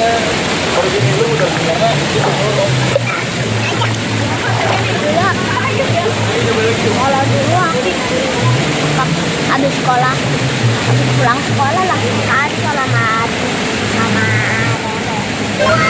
Iya. Origin dulu udah sebenarnya itu belum. Sekolah dulu aku habis sekolah habis pulang sekolah lah kan sama sama nenek.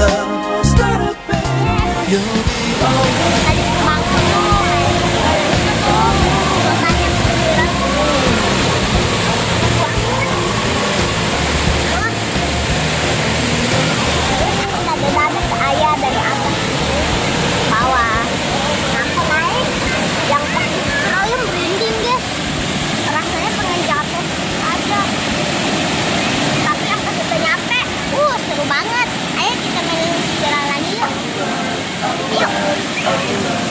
Oh,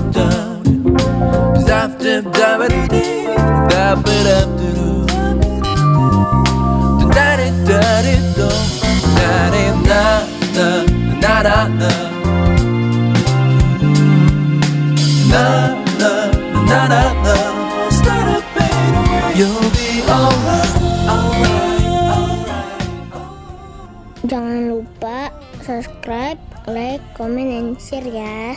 Jangan lupa subscribe, like, comment, and share ya.